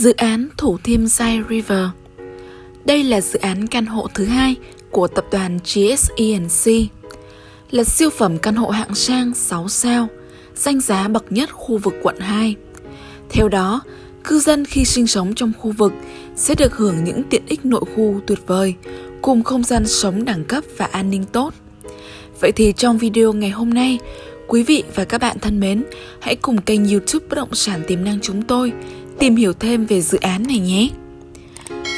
Dự án Thủ Thiêm Sai River Đây là dự án căn hộ thứ hai của tập đoàn GSENC là siêu phẩm căn hộ hạng sang 6 sao, danh giá bậc nhất khu vực quận 2. Theo đó, cư dân khi sinh sống trong khu vực sẽ được hưởng những tiện ích nội khu tuyệt vời, cùng không gian sống đẳng cấp và an ninh tốt. Vậy thì trong video ngày hôm nay, quý vị và các bạn thân mến, hãy cùng kênh youtube Bất động sản tiềm năng chúng tôi tìm hiểu thêm về dự án này nhé.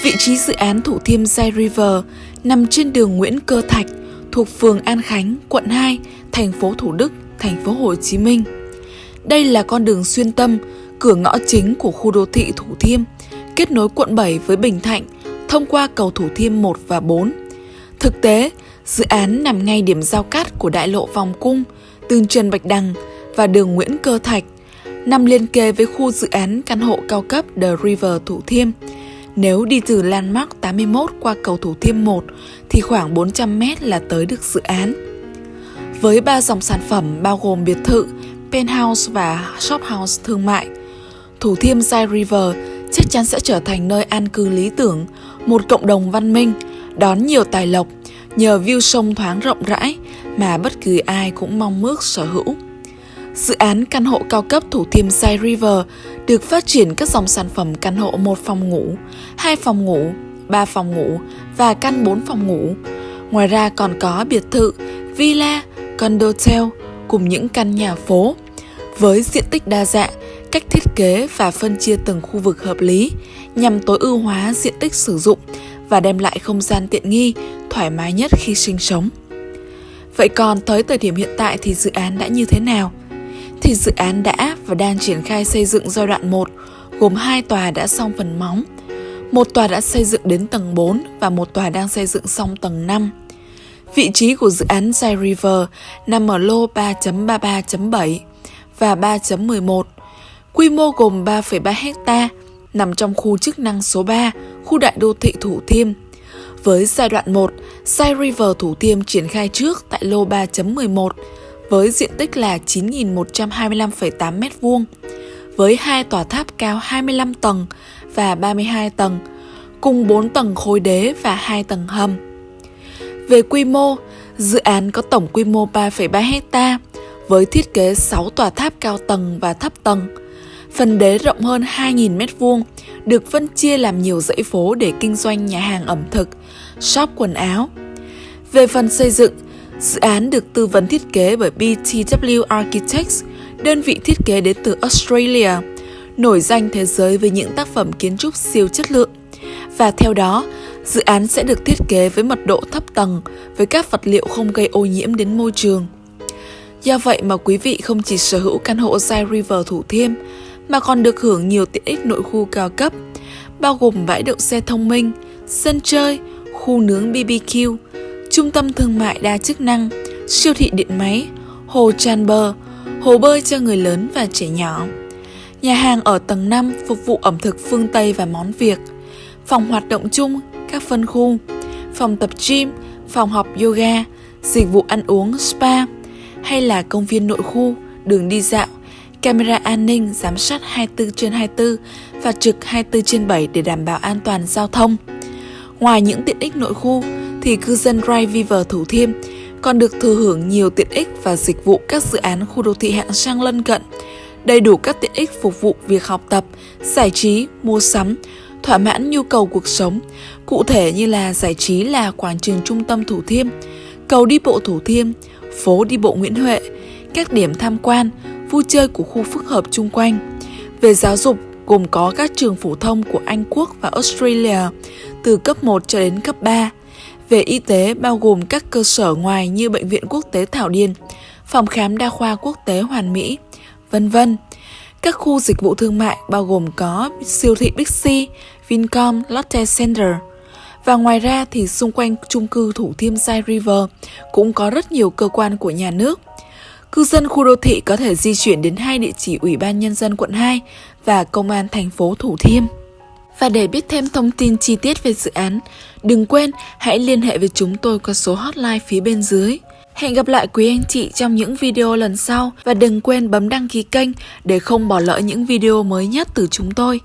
Vị trí dự án Thủ Thiêm Sai River nằm trên đường Nguyễn Cơ Thạch, thuộc phường An Khánh, quận 2, thành phố Thủ Đức, thành phố Hồ Chí Minh. Đây là con đường xuyên tâm, cửa ngõ chính của khu đô thị Thủ Thiêm, kết nối quận 7 với Bình Thạnh thông qua cầu Thủ Thiêm 1 và 4. Thực tế, dự án nằm ngay điểm giao cắt của đại lộ Vòng Cung, đường Trần Bạch Đằng và đường Nguyễn Cơ Thạch, nằm liên kề với khu dự án căn hộ cao cấp The River Thủ Thiêm. Nếu đi từ Landmark 81 qua cầu Thủ Thiêm 1 thì khoảng 400 m là tới được dự án. Với ba dòng sản phẩm bao gồm biệt thự, penthouse và shophouse thương mại, Thủ Thiêm Sai River chắc chắn sẽ trở thành nơi an cư lý tưởng, một cộng đồng văn minh, đón nhiều tài lộc, nhờ view sông thoáng rộng rãi mà bất cứ ai cũng mong ước sở hữu. Dự án căn hộ cao cấp Thủ Thiêm Sai River được phát triển các dòng sản phẩm căn hộ một phòng ngủ, hai phòng ngủ, ba phòng ngủ và căn 4 phòng ngủ. Ngoài ra còn có biệt thự, villa, condotel cùng những căn nhà phố. Với diện tích đa dạng, cách thiết kế và phân chia từng khu vực hợp lý nhằm tối ưu hóa diện tích sử dụng và đem lại không gian tiện nghi, thoải mái nhất khi sinh sống. Vậy còn tới thời điểm hiện tại thì dự án đã như thế nào? Thì dự án đã và đang triển khai xây dựng giai đoạn 1 gồm hai tòa đã xong phần móng, một tòa đã xây dựng đến tầng 4 và một tòa đang xây dựng xong tầng 5. Vị trí của dự án Zai River nằm ở lô 3.33.7 và 3.11, quy mô gồm 3,3 hecta nằm trong khu chức năng số 3, khu đại đô thị Thủ Thiêm. Với giai đoạn 1, Sai River Thủ Thiêm triển khai trước tại lô 3.11 với diện tích là 9.125,8 m2, với hai tòa tháp cao 25 tầng và 32 tầng, cùng 4 tầng khối đế và 2 tầng hầm. Về quy mô, dự án có tổng quy mô 3,3 hecta với thiết kế 6 tòa tháp cao tầng và thấp tầng. Phần đế rộng hơn 2.000 m2, được phân chia làm nhiều dãy phố để kinh doanh nhà hàng ẩm thực, shop quần áo. Về phần xây dựng, Dự án được tư vấn thiết kế bởi BTW Architects, đơn vị thiết kế đến từ Australia, nổi danh thế giới với những tác phẩm kiến trúc siêu chất lượng. Và theo đó, dự án sẽ được thiết kế với mật độ thấp tầng với các vật liệu không gây ô nhiễm đến môi trường. Do vậy mà quý vị không chỉ sở hữu căn hộ Zai River Thủ Thiêm mà còn được hưởng nhiều tiện ích nội khu cao cấp, bao gồm bãi đậu xe thông minh, sân chơi, khu nướng BBQ, trung tâm thương mại đa chức năng, siêu thị điện máy, hồ tràn bờ, hồ bơi cho người lớn và trẻ nhỏ. Nhà hàng ở tầng 5 phục vụ ẩm thực phương Tây và món Việt, phòng hoạt động chung, các phân khu, phòng tập gym, phòng học yoga, dịch vụ ăn uống spa, hay là công viên nội khu, đường đi dạo, camera an ninh giám sát 24 trên 24 và trực 24 trên 7 để đảm bảo an toàn giao thông. Ngoài những tiện ích nội khu, thì cư dân Rai River Thủ Thiêm còn được thừa hưởng nhiều tiện ích và dịch vụ các dự án khu đô thị hạng sang lân cận, đầy đủ các tiện ích phục vụ việc học tập, giải trí, mua sắm, thỏa mãn nhu cầu cuộc sống, cụ thể như là giải trí là quảng trường trung tâm Thủ Thiêm, cầu đi bộ Thủ Thiêm, phố đi bộ Nguyễn Huệ, các điểm tham quan, vui chơi của khu phức hợp chung quanh. Về giáo dục, gồm có các trường phổ thông của Anh Quốc và Australia từ cấp 1 cho đến cấp 3, về y tế bao gồm các cơ sở ngoài như Bệnh viện Quốc tế Thảo Điền, Phòng khám đa khoa quốc tế Hoàn Mỹ, vân vân. Các khu dịch vụ thương mại bao gồm có siêu thị Bixi, Vincom, Lotte Center. Và ngoài ra thì xung quanh chung cư Thủ Thiêm Sai River cũng có rất nhiều cơ quan của nhà nước. Cư dân khu đô thị có thể di chuyển đến hai địa chỉ Ủy ban Nhân dân quận 2 và Công an thành phố Thủ Thiêm. Và để biết thêm thông tin chi tiết về dự án, đừng quên hãy liên hệ với chúng tôi qua số hotline phía bên dưới. Hẹn gặp lại quý anh chị trong những video lần sau và đừng quên bấm đăng ký kênh để không bỏ lỡ những video mới nhất từ chúng tôi.